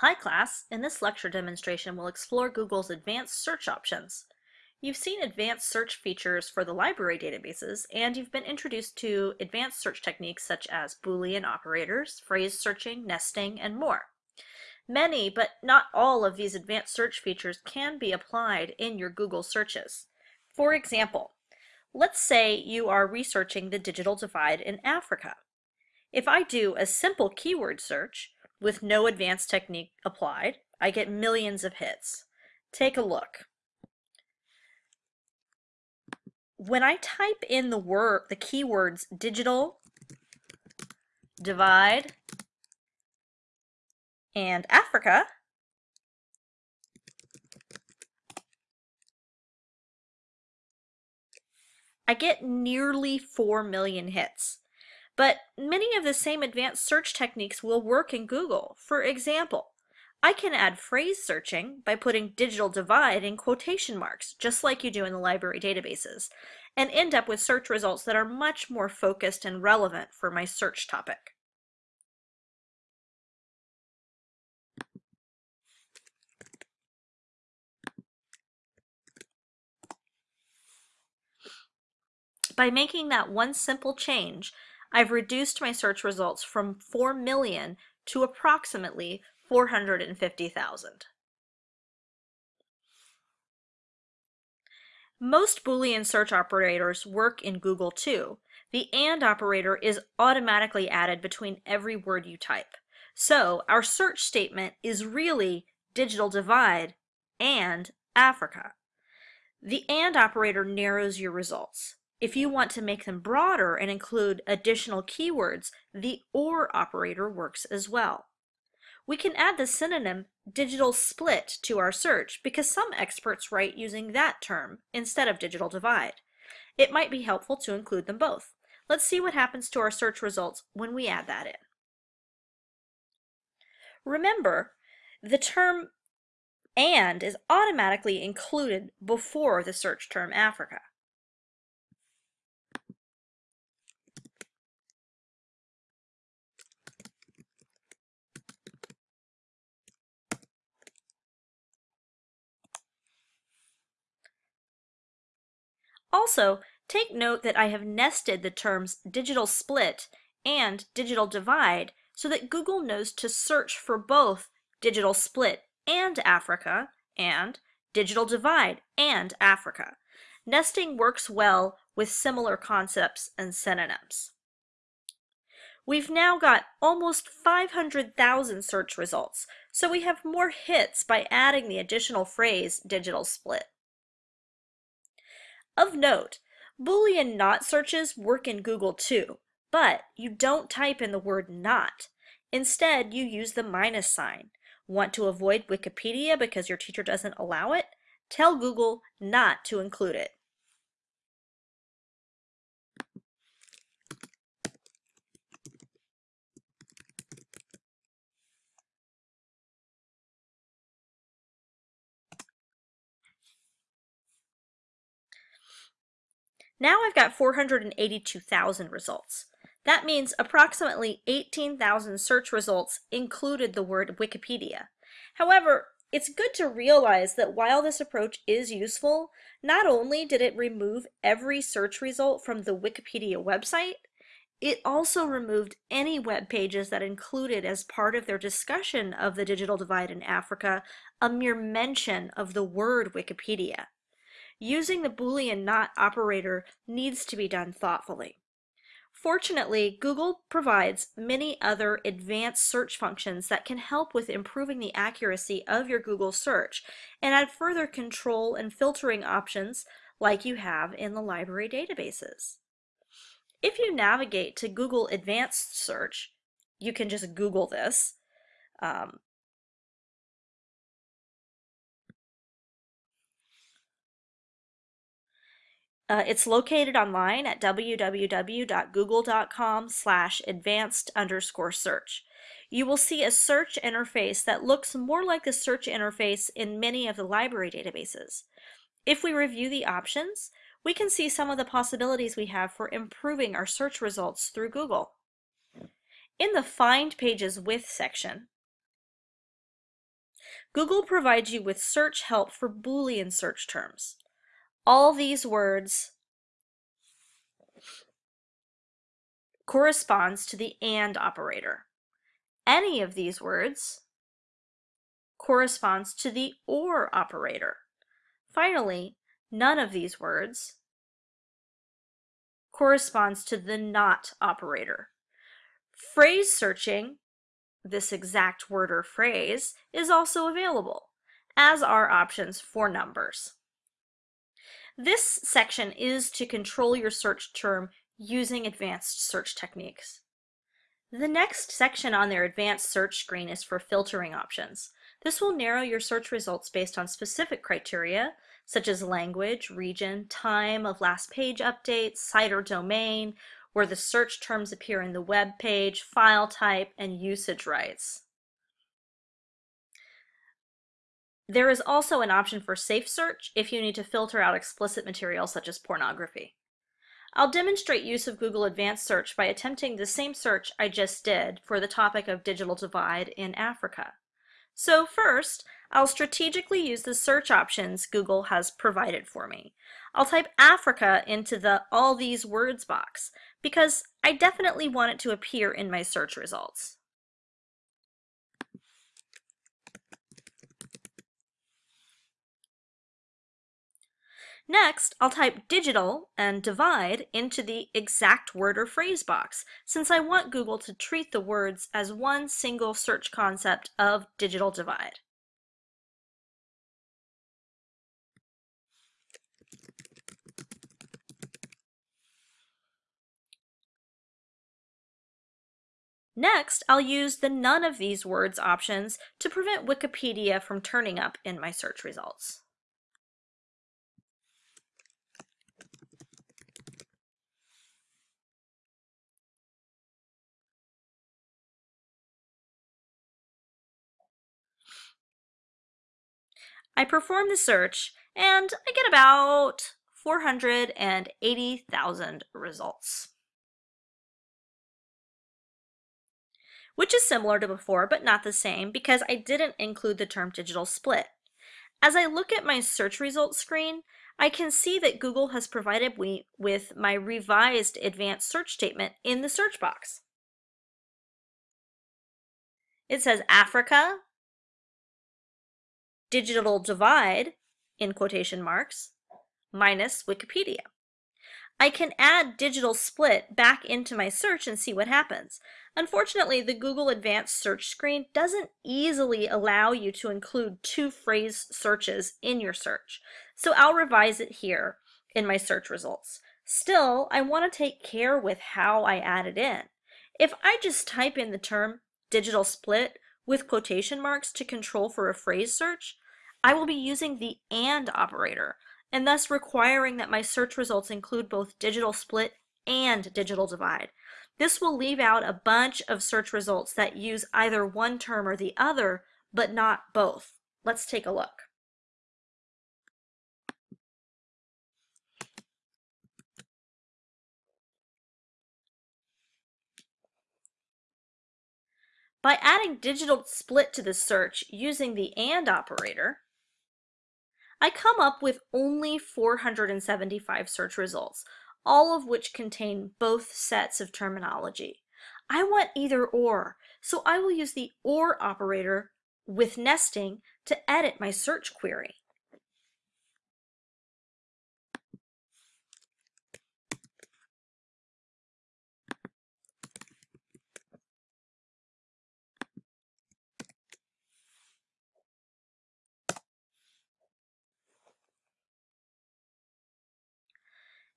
Hi class, in this lecture demonstration we'll explore Google's advanced search options. You've seen advanced search features for the library databases and you've been introduced to advanced search techniques such as Boolean operators, phrase searching, nesting, and more. Many, but not all of these advanced search features can be applied in your Google searches. For example, let's say you are researching the digital divide in Africa. If I do a simple keyword search, with no advanced technique applied, I get millions of hits. Take a look. When I type in the word, the keywords digital, divide, and Africa, I get nearly 4 million hits. But many of the same advanced search techniques will work in Google. For example, I can add phrase searching by putting digital divide in quotation marks, just like you do in the library databases, and end up with search results that are much more focused and relevant for my search topic. By making that one simple change, I've reduced my search results from 4 million to approximately 450,000. Most Boolean search operators work in Google too. The AND operator is automatically added between every word you type. So our search statement is really digital divide and Africa. The AND operator narrows your results. If you want to make them broader and include additional keywords, the OR operator works as well. We can add the synonym digital split to our search because some experts write using that term instead of digital divide. It might be helpful to include them both. Let's see what happens to our search results when we add that in. Remember, the term AND is automatically included before the search term Africa. Also, take note that I have nested the terms digital split and digital divide so that Google knows to search for both digital split and Africa and digital divide and Africa. Nesting works well with similar concepts and synonyms. We've now got almost 500,000 search results, so we have more hits by adding the additional phrase digital split. Of note, Boolean not searches work in Google too, but you don't type in the word not. Instead, you use the minus sign. Want to avoid Wikipedia because your teacher doesn't allow it? Tell Google not to include it. Now I've got 482,000 results. That means approximately 18,000 search results included the word Wikipedia. However, it's good to realize that while this approach is useful, not only did it remove every search result from the Wikipedia website, it also removed any web pages that included as part of their discussion of the digital divide in Africa a mere mention of the word Wikipedia. Using the Boolean not operator needs to be done thoughtfully. Fortunately, Google provides many other advanced search functions that can help with improving the accuracy of your Google search and add further control and filtering options like you have in the library databases. If you navigate to Google Advanced Search, you can just Google this. Um, Uh, it's located online at www.google.com slash advanced underscore search. You will see a search interface that looks more like the search interface in many of the library databases. If we review the options, we can see some of the possibilities we have for improving our search results through Google. In the Find Pages With section, Google provides you with search help for Boolean search terms. All these words corresponds to the AND operator. Any of these words corresponds to the OR operator. Finally, none of these words corresponds to the NOT operator. Phrase searching, this exact word or phrase, is also available, as are options for numbers. This section is to control your search term using advanced search techniques. The next section on their advanced search screen is for filtering options. This will narrow your search results based on specific criteria, such as language, region, time of last page update, site or domain, where the search terms appear in the web page, file type, and usage rights. There is also an option for safe search if you need to filter out explicit material such as pornography. I'll demonstrate use of Google Advanced Search by attempting the same search I just did for the topic of digital divide in Africa. So first, I'll strategically use the search options Google has provided for me. I'll type Africa into the All These Words box because I definitely want it to appear in my search results. Next, I'll type digital and divide into the exact word or phrase box, since I want Google to treat the words as one single search concept of digital divide. Next, I'll use the none of these words options to prevent Wikipedia from turning up in my search results. I perform the search and I get about 480,000 results. Which is similar to before, but not the same because I didn't include the term digital split. As I look at my search results screen, I can see that Google has provided me with my revised advanced search statement in the search box. It says Africa, digital divide, in quotation marks, minus Wikipedia. I can add digital split back into my search and see what happens. Unfortunately, the Google Advanced Search screen doesn't easily allow you to include two phrase searches in your search. So I'll revise it here in my search results. Still, I want to take care with how I add it in. If I just type in the term digital split with quotation marks to control for a phrase search, I will be using the AND operator, and thus requiring that my search results include both digital split and digital divide. This will leave out a bunch of search results that use either one term or the other, but not both. Let's take a look. By adding digital split to the search using the AND operator, I come up with only 475 search results, all of which contain both sets of terminology. I want either or, so I will use the OR operator with nesting to edit my search query.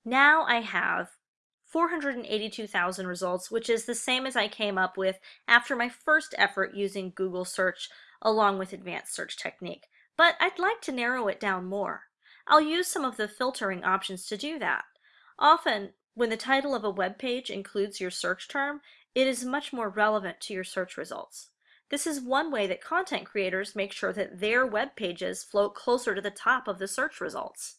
Now I have 482,000 results, which is the same as I came up with after my first effort using Google search along with advanced search technique. But I'd like to narrow it down more. I'll use some of the filtering options to do that. Often, when the title of a web page includes your search term, it is much more relevant to your search results. This is one way that content creators make sure that their web pages float closer to the top of the search results.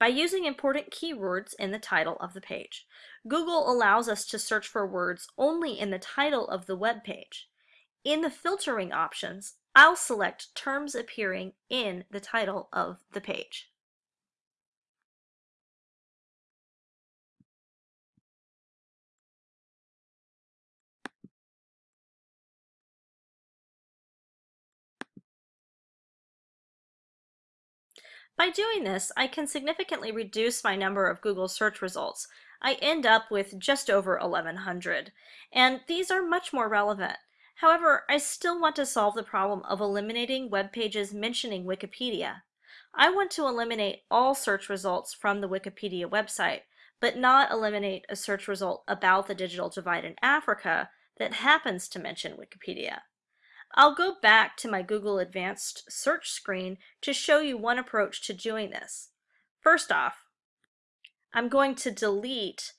By using important keywords in the title of the page. Google allows us to search for words only in the title of the web page. In the filtering options, I'll select terms appearing in the title of the page. By doing this, I can significantly reduce my number of Google search results. I end up with just over 1100, and these are much more relevant. However, I still want to solve the problem of eliminating web pages mentioning Wikipedia. I want to eliminate all search results from the Wikipedia website, but not eliminate a search result about the digital divide in Africa that happens to mention Wikipedia. I'll go back to my Google Advanced Search screen to show you one approach to doing this. First off, I'm going to delete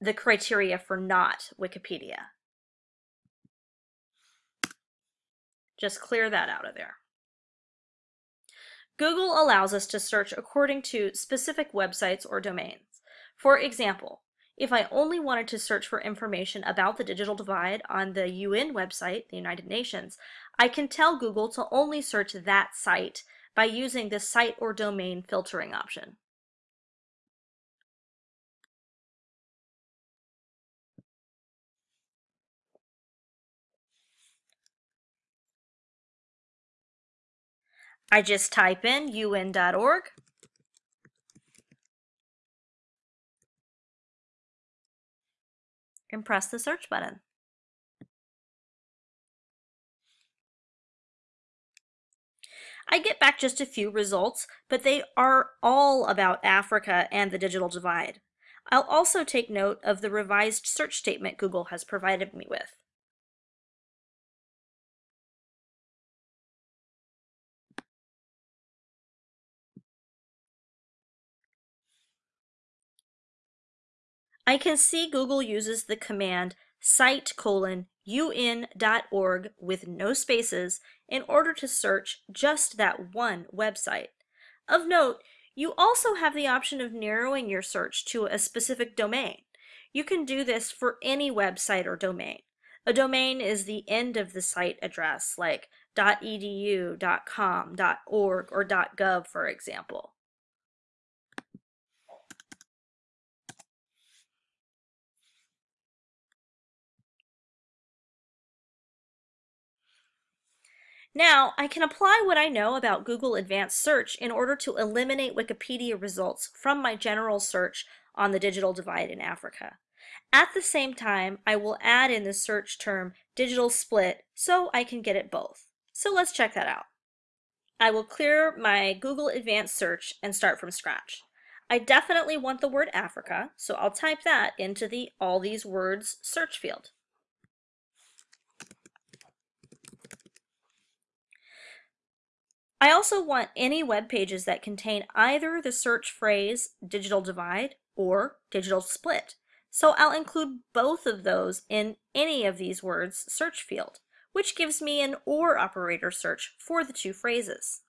the criteria for not Wikipedia. Just clear that out of there. Google allows us to search according to specific websites or domains. For example, if I only wanted to search for information about the digital divide on the UN website, the United Nations, I can tell Google to only search that site by using the site or domain filtering option. I just type in un.org and press the search button. I get back just a few results, but they are all about Africa and the digital divide. I'll also take note of the revised search statement Google has provided me with. I can see Google uses the command site colon un.org with no spaces in order to search just that one website. Of note, you also have the option of narrowing your search to a specific domain. You can do this for any website or domain. A domain is the end of the site address, like .edu, .com, .org, or .gov, for example. Now, I can apply what I know about Google Advanced Search in order to eliminate Wikipedia results from my general search on the digital divide in Africa. At the same time, I will add in the search term digital split so I can get it both. So let's check that out. I will clear my Google Advanced Search and start from scratch. I definitely want the word Africa, so I'll type that into the All These Words search field. I also want any web pages that contain either the search phrase digital divide or digital split. So I'll include both of those in any of these words search field, which gives me an OR operator search for the two phrases.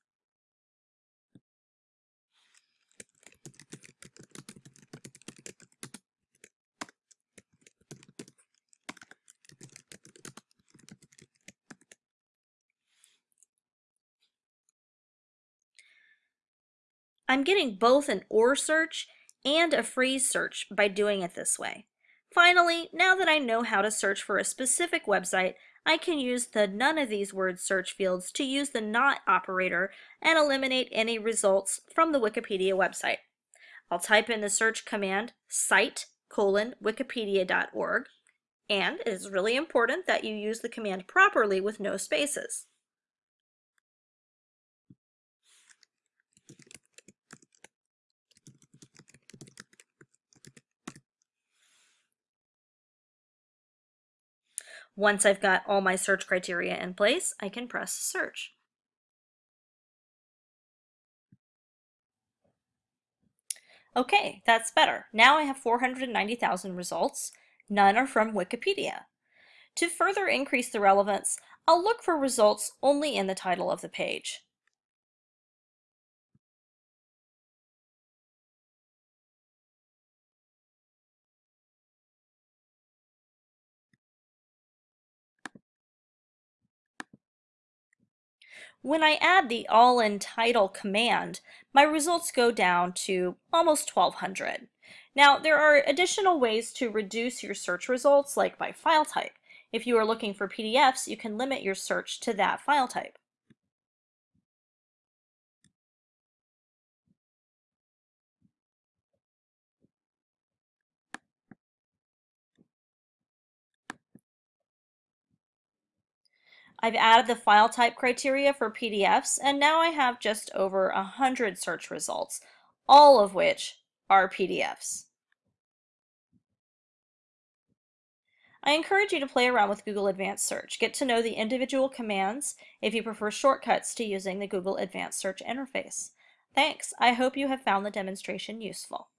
I'm getting both an OR search and a phrase search by doing it this way. Finally, now that I know how to search for a specific website, I can use the none of these words search fields to use the not operator and eliminate any results from the Wikipedia website. I'll type in the search command site colon wikipedia.org and it is really important that you use the command properly with no spaces. Once I've got all my search criteria in place, I can press search. Okay, that's better. Now I have 490,000 results. None are from Wikipedia. To further increase the relevance, I'll look for results only in the title of the page. When I add the all in title command, my results go down to almost 1200. Now, there are additional ways to reduce your search results, like by file type. If you are looking for PDFs, you can limit your search to that file type. I've added the file type criteria for PDFs, and now I have just over 100 search results, all of which are PDFs. I encourage you to play around with Google Advanced Search. Get to know the individual commands if you prefer shortcuts to using the Google Advanced Search interface. Thanks. I hope you have found the demonstration useful.